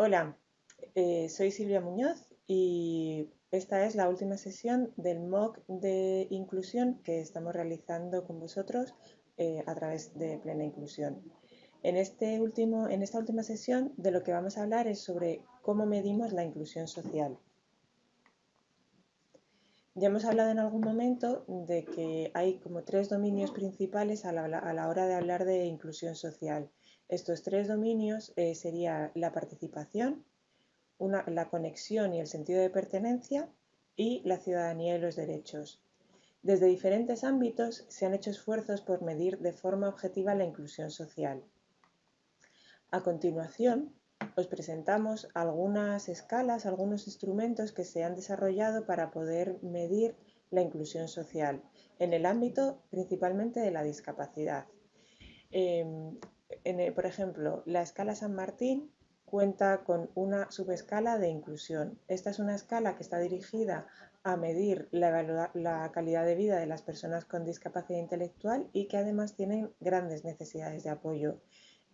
Hola, eh, soy Silvia Muñoz y esta es la última sesión del MOOC de inclusión que estamos realizando con vosotros eh, a través de Plena Inclusión. Este en esta última sesión de lo que vamos a hablar es sobre cómo medimos la inclusión social. Ya hemos hablado en algún momento de que hay como tres dominios principales a la, hora de hablar de inclusión social. Estos tres dominios eh, serían la participación, la conexión y el sentido de pertenencia y la ciudadanía y los derechos. Desde diferentes ámbitos se han hecho esfuerzos por medir de forma objetiva la inclusión social. A continuación, os presentamos algunas escalas, algunos instrumentos que se han desarrollado para poder medir la inclusión social en el ámbito principalmente de la discapacidad. Por ejemplo, la escala San Martín cuenta con una subescala de inclusión. Esta es una escala que está dirigida a medir la, la, calidad de vida de las personas con discapacidad intelectual y que además tienen grandes necesidades de apoyo.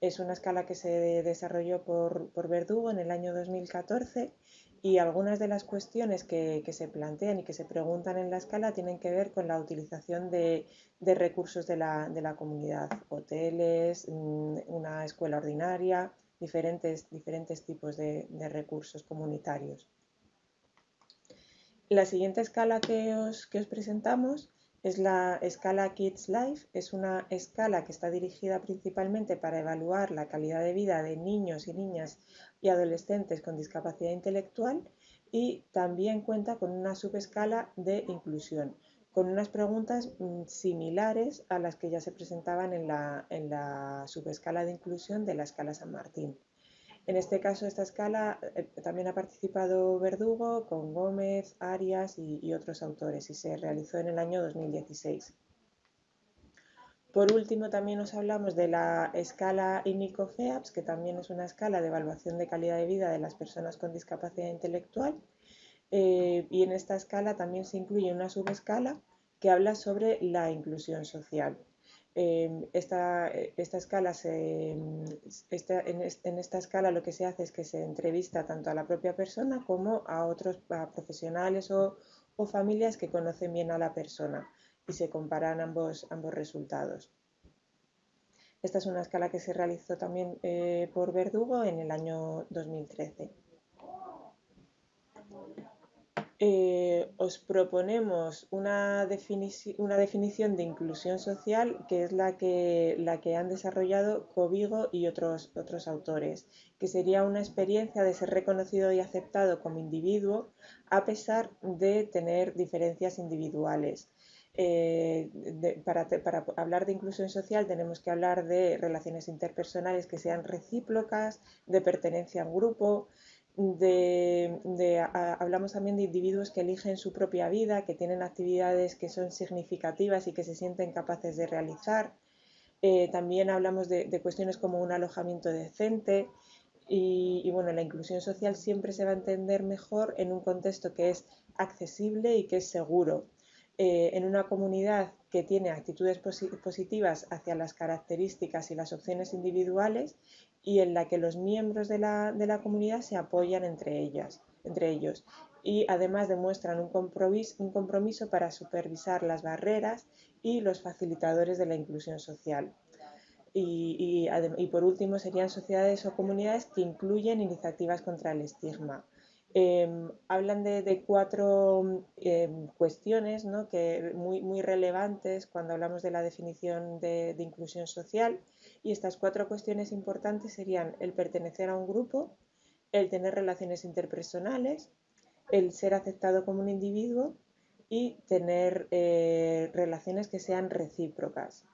Es una escala que se desarrolló por, Verdugo en el año 2014 y algunas de las cuestiones que, se plantean y que se preguntan en la escala tienen que ver con la utilización de, recursos de la, comunidad, hoteles, mm, una escuela ordinaria, diferentes, diferentes tipos de, recursos comunitarios. La siguiente escala que os, que os presentamos es la escala Kids Life, es una escala que está dirigida principalmente para evaluar la calidad de vida de niños y niñas y adolescentes con discapacidad intelectual y también cuenta con una subescala de inclusión, con unas preguntas mm, similares a las que ya se presentaban en la, en la subescala de inclusión de la escala San Martín. En este caso, esta escala eh, también ha participado Verdugo con Gómez, Arias y, otros autores y se realizó en el año 2016. Por último, también nos hablamos de la escala INICO-FEAPS, que también es una escala de evaluación de calidad de vida de las personas con discapacidad intelectual. Eh, y en esta escala también se incluye una subescala que habla sobre la inclusión social. Em, esta, esta, escala em, en, esta escala lo que se hace es que se entrevista tanto a la propia persona como a otros profesionales o, familias que conocen bien a la persona y se comparan ambos, resultados. Esta es una escala que se realizó también eh, por Verdugo en el año 2013. Eh, os proponemos una, definición de inclusión social que es la que, han desarrollado Covigo y otros autores, que sería una experiencia de ser reconocido y aceptado como individuo a pesar de tener diferencias individuales. Eh, para, hablar de inclusión social tenemos que hablar de relaciones interpersonales que sean recíprocas, de pertenencia a un grupo, hablamos también de individuos que eligen su propia vida, que tienen actividades que son significativas y que se sienten capaces de realizar. Eh, también hablamos de, cuestiones como un alojamiento decente y, bueno, la inclusión social siempre se va a entender mejor en un contexto que es accesible y que es seguro. Eh, en una comunidad que tiene actitudes positivas hacia las características y las opciones individuales y en la que los miembros de la, comunidad se apoyan entre, ellas, entre ellos y además demuestran un compromiso, un compromiso para supervisar las barreras y los facilitadores de la inclusión social. Y, por último serían sociedades o comunidades que incluyen iniciativas contra el estigma. Em, hablan de, cuatro em, cuestiones ¿no? que, muy, muy, relevantes cuando hablamos de la definición de, inclusión social y estas cuatro cuestiones importantes serían el pertenecer a un grupo, el tener relaciones interpersonales, el ser aceptado como un individuo y tener eh, relaciones que sean recíprocas.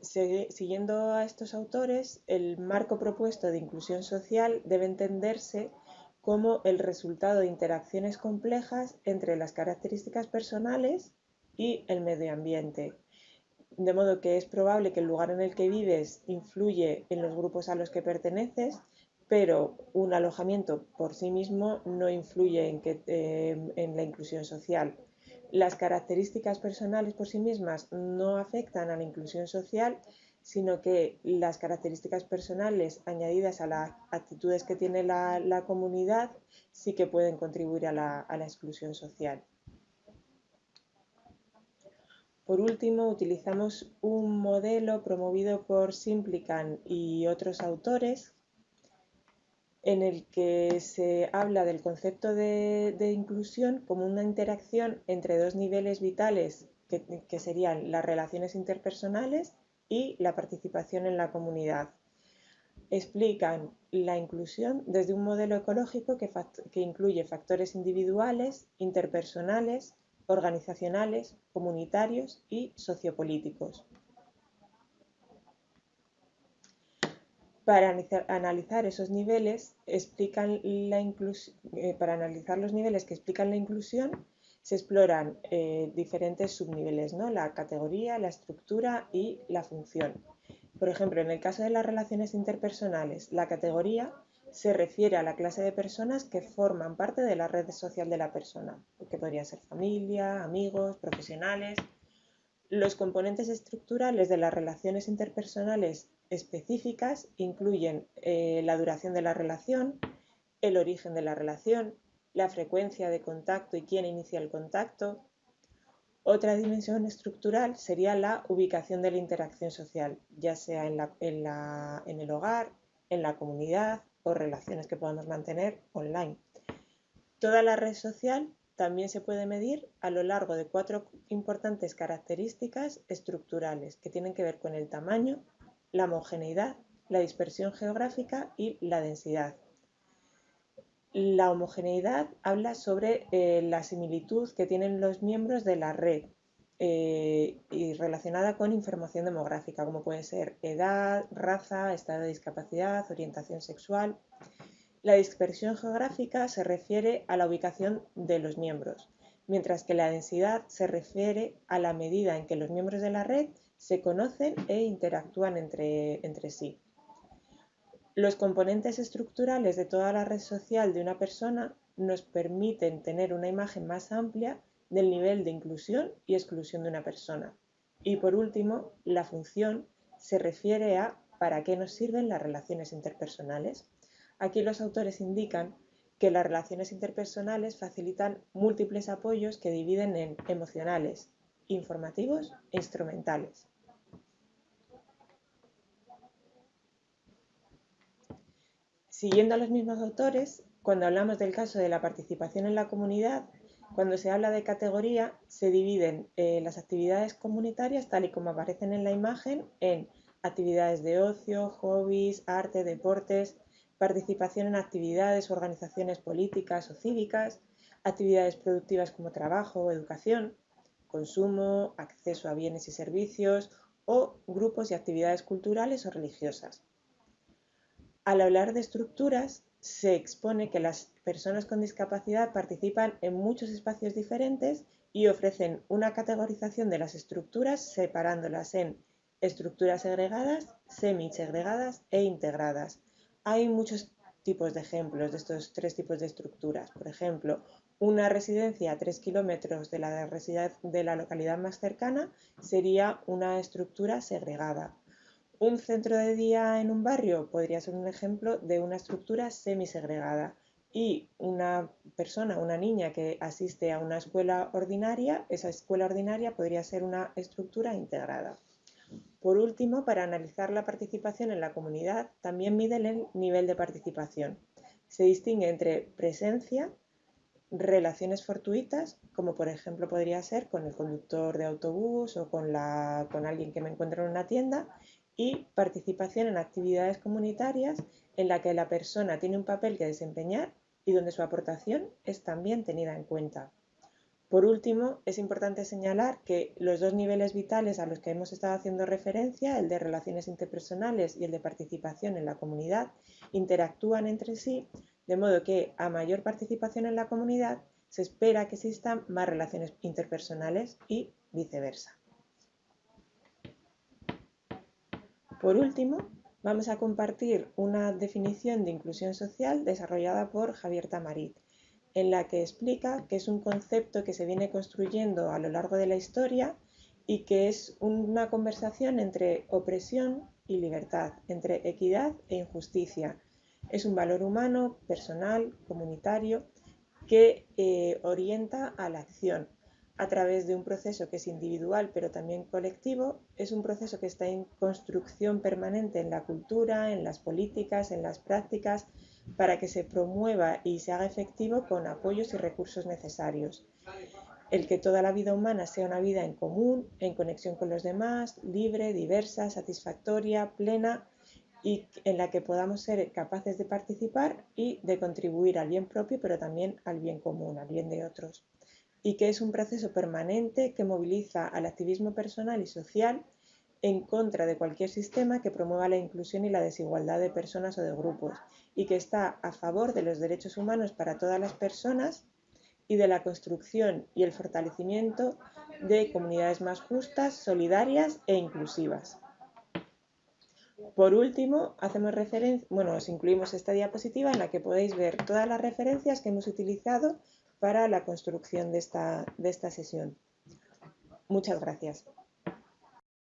Siguiendo a estos autores, el marco propuesto de inclusión social debe entenderse como el resultado de interacciones complejas entre las características personales y el medio ambiente. De modo que es probable que el lugar en el que vives influye en los grupos a los que perteneces, pero un alojamiento por sí mismo no influye en, eh, en la inclusión social. Las características personales por sí mismas no afectan a la inclusión social sino que las características personales añadidas a las actitudes que tiene la, comunidad sí que pueden contribuir a la, exclusión social. Por último, utilizamos un modelo promovido por Simplican y otros autores en el que se habla del concepto de, inclusión como una interacción entre dos niveles vitales que serían las relaciones interpersonales y la participación en la comunidad. Explican la inclusión desde un modelo ecológico que, incluye factores individuales, interpersonales, organizacionales, comunitarios y sociopolíticos. Para analizar esos niveles, explican la eh, para analizar los niveles que explican la inclusión, se exploran eh, diferentes subniveles, ¿no? la categoría, la estructura y la función. Por ejemplo, en el caso de las relaciones interpersonales, la categoría se refiere a la clase de personas que forman parte de la red social de la persona, que podría ser familia, amigos, profesionales. Los componentes estructurales de las relaciones interpersonales específicas incluyen eh, la duración de la relación, el origen de la relación, la frecuencia de contacto y quién inicia el contacto. Otra dimensión estructural sería la ubicación de la interacción social, ya sea en, en el hogar, en la comunidad o relaciones que podamos mantener online. Toda la red social también se puede medir a lo largo de cuatro importantes características estructurales que tienen que ver con el tamaño, la homogeneidad, la dispersión geográfica y la densidad. La homogeneidad habla sobre eh, la similitud que tienen los miembros de la red eh, y relacionada con información demográfica, como puede ser edad, raza, estado de discapacidad, orientación sexual. La dispersión geográfica se refiere a la ubicación de los miembros, mientras que la densidad se refiere a la medida en que los miembros de la red se conocen e interactúan entre sí. Los componentes estructurales de toda la red social de una persona nos permiten tener una imagen más amplia del nivel de inclusión y exclusión de una persona. Y por último, la función se refiere a para qué nos sirven las relaciones interpersonales. Aquí los autores indican que las relaciones interpersonales facilitan múltiples apoyos que dividen en emocionales, informativos e instrumentales. Siguiendo a los mismos autores, cuando hablamos del caso de la participación en la comunidad, cuando se habla de categoría, se dividen eh, las actividades comunitarias, tal y como aparecen en la imagen, en actividades de ocio, hobbies, arte, deportes, participación en actividades organizaciones políticas o cívicas, actividades productivas como trabajo o educación, consumo, acceso a bienes y servicios o grupos y actividades culturales o religiosas. Al hablar de estructuras, se expone que las personas con discapacidad participan en muchos espacios diferentes y ofrecen una categorización de las estructuras separándolas en estructuras segregadas, semi-segregadas e integradas. Hay muchos tipos de ejemplos de estos tres tipos de estructuras. Por ejemplo, una residencia a tres kilómetros de la, de la localidad más cercana sería una estructura segregada. Un centro de día en un barrio podría ser un ejemplo de una estructura semisegregada y una persona, una niña que asiste a una escuela ordinaria, esa escuela ordinaria podría ser una estructura integrada. Por último, para analizar la participación en la comunidad, también miden el nivel de participación. Se distingue entre presencia, relaciones fortuitas, como por ejemplo podría ser con el conductor de autobús o con, alguien que me encuentra en una tienda, y participación en actividades comunitarias en la que la persona tiene un papel que desempeñar y donde su aportación es también tenida en cuenta. Por último, es importante señalar que los dos niveles vitales a los que hemos estado haciendo referencia, el de relaciones interpersonales y el de participación en la comunidad, interactúan entre sí, de modo que a mayor participación en la comunidad se espera que existan más relaciones interpersonales y viceversa. Por último, vamos a compartir una definición de inclusión social desarrollada por Javier Tamarit, en la que explica que es un concepto que se viene construyendo a lo largo de la historia y que es una conversación entre opresión y libertad, entre equidad e injusticia. Es un valor humano, personal, comunitario, que eh, orienta a la acción a través de un proceso que es individual pero también colectivo. Es un proceso que está en construcción permanente en la cultura, en las políticas, en las prácticas, para que se promueva y se haga efectivo con apoyos y recursos necesarios el que toda la vida humana sea una vida en común, en conexión con los demás, libre, diversa, satisfactoria, plena y en la que podamos ser capaces de participar y de contribuir al bien propio, pero también al bien común, al bien de otros. Y que es un proceso permanente que moviliza al activismo personal y social en contra de cualquier sistema que promueva la inclusión y la desigualdad de personas o de grupos y que está a favor de los derechos humanos para todas las personas y de la construcción y el fortalecimiento de comunidades más justas, solidarias e inclusivas. Por último, hacemos bueno, os incluimos esta diapositiva en la que podéis ver todas las referencias que hemos utilizado para la construcción de esta, de esta sesión. Muchas gracias.